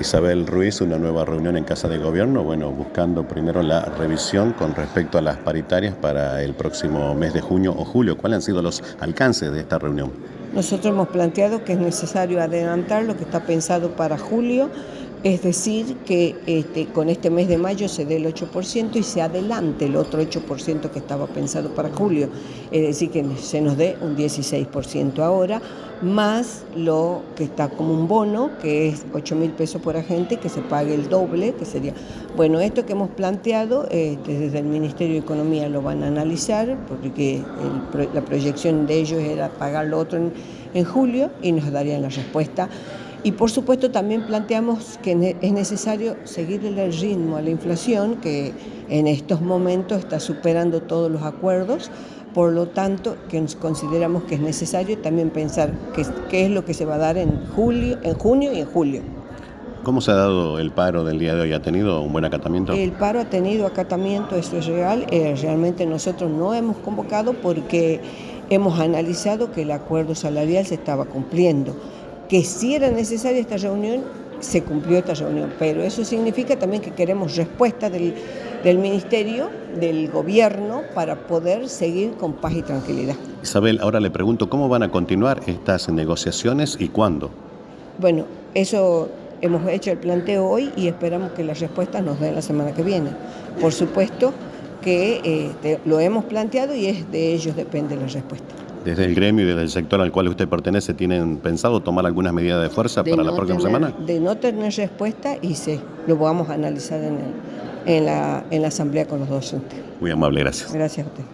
Isabel Ruiz, una nueva reunión en Casa de Gobierno, bueno, buscando primero la revisión con respecto a las paritarias para el próximo mes de junio o julio. ¿Cuáles han sido los alcances de esta reunión? Nosotros hemos planteado que es necesario adelantar lo que está pensado para julio es decir, que este, con este mes de mayo se dé el 8% y se adelante el otro 8% que estaba pensado para julio. Es decir, que se nos dé un 16% ahora, más lo que está como un bono, que es 8 mil pesos por agente, que se pague el doble, que sería... Bueno, esto que hemos planteado, este, desde el Ministerio de Economía lo van a analizar, porque la proyección de ellos era pagar lo otro en, en julio y nos darían la respuesta y por supuesto también planteamos que es necesario seguir el ritmo a la inflación que en estos momentos está superando todos los acuerdos, por lo tanto que consideramos que es necesario también pensar qué, es lo que se va a dar en, julio, en junio y en julio. ¿Cómo se ha dado el paro del día de hoy? ¿Ha tenido un buen acatamiento? El paro ha tenido acatamiento, eso es real. Eh, realmente nosotros no hemos convocado porque hemos analizado que el acuerdo salarial se estaba cumpliendo que si era necesaria esta reunión, se cumplió esta reunión, pero eso significa también que queremos respuesta del, Ministerio, del Gobierno, para poder seguir con paz y tranquilidad. Isabel, ahora le pregunto, ¿cómo van a continuar estas negociaciones y cuándo? Bueno, eso hemos hecho el planteo hoy y esperamos que las respuestas nos den la semana que viene. Por supuesto que eh, lo hemos planteado y es de ellos depende la respuesta desde el gremio y desde el sector al cual usted pertenece, ¿tienen pensado tomar algunas medidas de fuerza para la próxima semana? De no tener respuesta y sí, lo vamos a analizar en, en, la, en la asamblea con los docentes. Muy amable, gracias. Gracias a usted.